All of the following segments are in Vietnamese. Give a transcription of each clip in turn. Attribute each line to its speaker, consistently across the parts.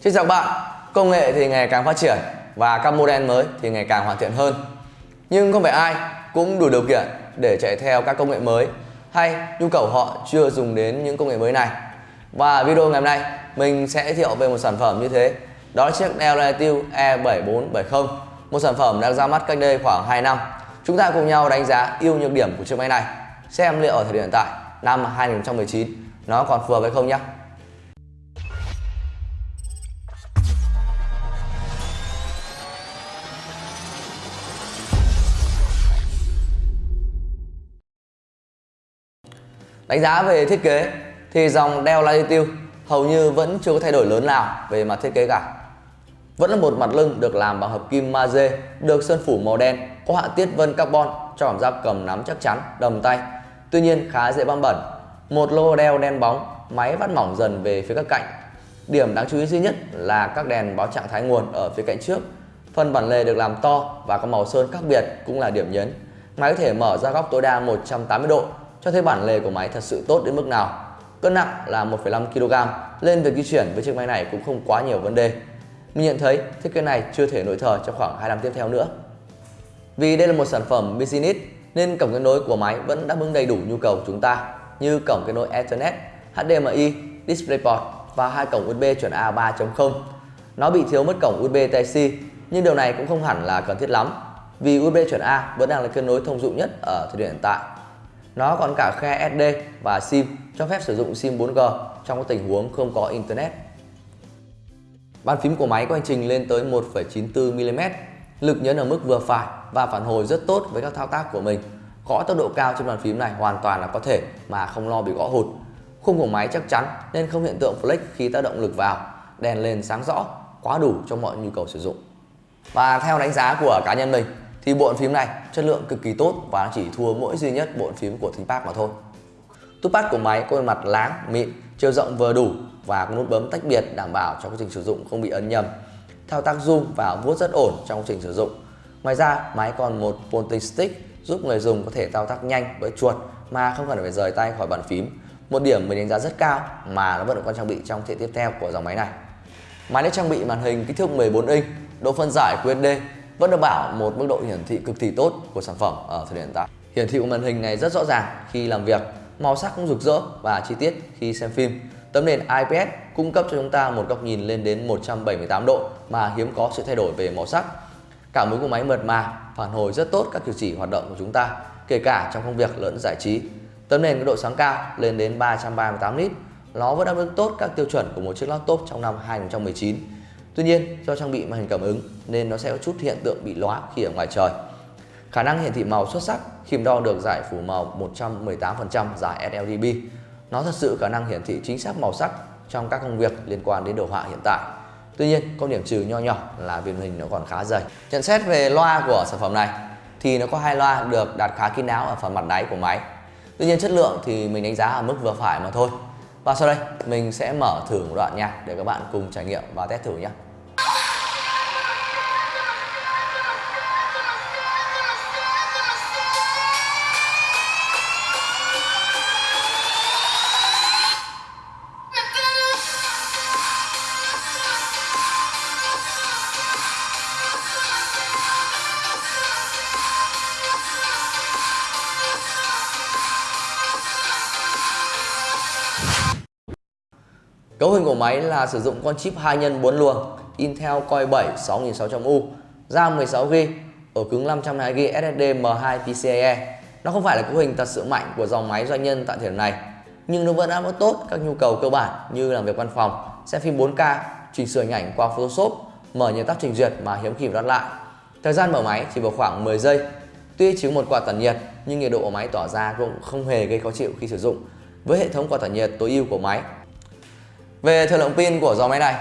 Speaker 1: Xin chào các bạn, công nghệ thì ngày càng phát triển và các model mới thì ngày càng hoàn thiện hơn. Nhưng không phải ai cũng đủ điều kiện để chạy theo các công nghệ mới hay nhu cầu họ chưa dùng đến những công nghệ mới này. Và video ngày hôm nay mình sẽ giới thiệu về một sản phẩm như thế. Đó là chiếc Dell E7470, một sản phẩm đang ra mắt cách đây khoảng 2 năm. Chúng ta cùng nhau đánh giá ưu nhược điểm của chiếc máy này, xem liệu ở thời điểm hiện tại năm 2019 nó còn phù hợp hay không nhé. Đánh giá về thiết kế thì dòng Dell Latitude hầu như vẫn chưa có thay đổi lớn nào về mặt thiết kế cả. Vẫn là một mặt lưng được làm bằng hợp kim magie, được sơn phủ màu đen, có họa tiết vân carbon cho cảm giác cầm nắm chắc chắn, đầm tay. Tuy nhiên khá dễ bám bẩn. Một logo đeo đen bóng, máy vắt mỏng dần về phía các cạnh. Điểm đáng chú ý duy nhất là các đèn báo trạng thái nguồn ở phía cạnh trước. Phần bản lề được làm to và có màu sơn khác biệt cũng là điểm nhấn. Máy có thể mở ra góc tối đa 180 độ cho thấy bản lề của máy thật sự tốt đến mức nào. Cân nặng là 1,5 kg, lên việc di chuyển với chiếc máy này cũng không quá nhiều vấn đề. Mình nhận thấy thiết kế này chưa thể nội thời trong khoảng 2 năm tiếp theo nữa. Vì đây là một sản phẩm business nên cổng kết nối của máy vẫn đáp ứng đầy đủ nhu cầu của chúng ta như cổng kết nối Ethernet, HDMI, DisplayPort và hai cổng USB chuẩn A 3.0. Nó bị thiếu mất cổng USB Type-C nhưng điều này cũng không hẳn là cần thiết lắm vì USB chuẩn A vẫn đang là kết nối thông dụng nhất ở thời điểm hiện tại. Nó còn cả khe SD và SIM cho phép sử dụng SIM 4G trong các tình huống không có Internet. Bàn phím của máy có hành trình lên tới 1,94mm, lực nhấn ở mức vừa phải và phản hồi rất tốt với các thao tác của mình. Gõ tốc độ cao trên bàn phím này hoàn toàn là có thể mà không lo bị gõ hụt. Khung của máy chắc chắn nên không hiện tượng flex khi tác động lực vào, đèn lên sáng rõ, quá đủ cho mọi nhu cầu sử dụng. Và theo đánh giá của cá nhân mình thì bộ phím này chất lượng cực kỳ tốt và chỉ thua mỗi duy nhất bộ phím của ThinkPad mà thôi. Touchpad của máy có mặt láng, mịn, chiều rộng vừa đủ và có nút bấm tách biệt đảm bảo cho quá trình sử dụng không bị ấn nhầm. Thao tác zoom và vuốt rất ổn trong quá trình sử dụng. Ngoài ra, máy còn một pointing stick giúp người dùng có thể thao tác nhanh với chuột mà không cần phải rời tay khỏi bàn phím. Một điểm mình đánh giá rất cao mà nó vẫn được con trang bị trong thế tiếp theo của dòng máy này. Máy được trang bị màn hình kích thước 14 inch, độ phân giải QHD vẫn đảm bảo một mức độ hiển thị cực kỳ tốt của sản phẩm ở thời điểm hiện tại. Hiển thị của màn hình này rất rõ ràng khi làm việc, màu sắc cũng rực rỡ và chi tiết khi xem phim. Tấm nền IPS cung cấp cho chúng ta một góc nhìn lên đến 178 độ mà hiếm có sự thay đổi về màu sắc. Cảm ứng của máy mượt mà, phản hồi rất tốt các cử chỉ hoạt động của chúng ta, kể cả trong công việc lẫn giải trí. Tấm nền có độ sáng cao lên đến 338 nit, nó vẫn đáp ứng tốt các tiêu chuẩn của một chiếc laptop trong năm 2019 Tuy nhiên do trang bị màn hình cảm ứng nên nó sẽ có chút hiện tượng bị lóa khi ở ngoài trời. Khả năng hiển thị màu xuất sắc khi đo được giải phủ màu 118% giải sRGB. Nó thật sự khả năng hiển thị chính xác màu sắc trong các công việc liên quan đến đồ họa hiện tại. Tuy nhiên, có điểm trừ nho nhỏ là viền hình nó còn khá dày. Nhận xét về loa của sản phẩm này thì nó có hai loa được đặt khá kín đáo ở phần mặt đáy của máy. Tuy nhiên chất lượng thì mình đánh giá ở mức vừa phải mà thôi. Và sau đây mình sẽ mở thử một đoạn nha để các bạn cùng trải nghiệm và test thử nhé. Cấu hình của máy là sử dụng con chip 2 nhân 4 luồng Intel Core 7 6600U, RAM 16GB, ổ cứng 512GB SSD M2 PCIe. Nó không phải là cấu hình thật sự mạnh của dòng máy doanh nhân tại thời điểm này, nhưng nó vẫn đáp ứng tốt các nhu cầu cơ bản như làm việc văn phòng, xem phim 4K, chỉnh sửa hình ảnh qua Photoshop, mở nhiều tác trình duyệt mà hiếm khi đắt lại. Thời gian mở máy chỉ vào khoảng 10 giây. Tuy chứa một quạt tản nhiệt nhưng nhiệt độ của máy tỏa ra cũng không hề gây khó chịu khi sử dụng. Với hệ thống quạt tản nhiệt tối ưu của máy về thời lượng pin của dòng máy này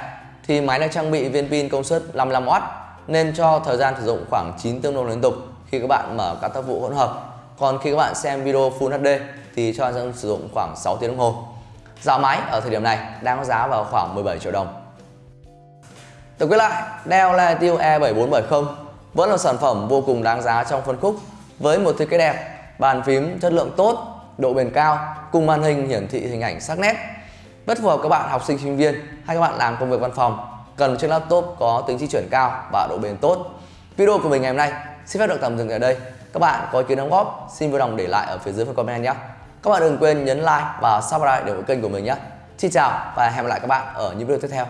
Speaker 1: thì máy được trang bị viên pin công suất 55W nên cho thời gian sử dụng khoảng 9 tiếng đồng liên tục khi các bạn mở các tác vụ hỗn hợp. Còn khi các bạn xem video Full HD thì cho dân sử dụng khoảng 6 tiếng đồng hồ. Giá máy ở thời điểm này đang có giá vào khoảng 17 triệu đồng. Tổng kết lại, Dell Latitude E7470 vẫn là sản phẩm vô cùng đáng giá trong phân khúc với một thiết kế đẹp, bàn phím chất lượng tốt, độ bền cao cùng màn hình hiển thị hình ảnh sắc nét rất phù hợp các bạn học sinh sinh viên hay các bạn làm công việc văn phòng, cần một chiếc laptop có tính di chuyển cao và độ bền tốt. Video của mình ngày hôm nay xin phép được tạm dừng ở đây. Các bạn có ý kiến đóng góp, xin vui lòng để lại ở phía dưới phần comment nhé. Các bạn đừng quên nhấn like và subscribe để ủng hộ kênh của mình nhé. Xin chào và hẹn gặp lại các bạn ở những video tiếp theo.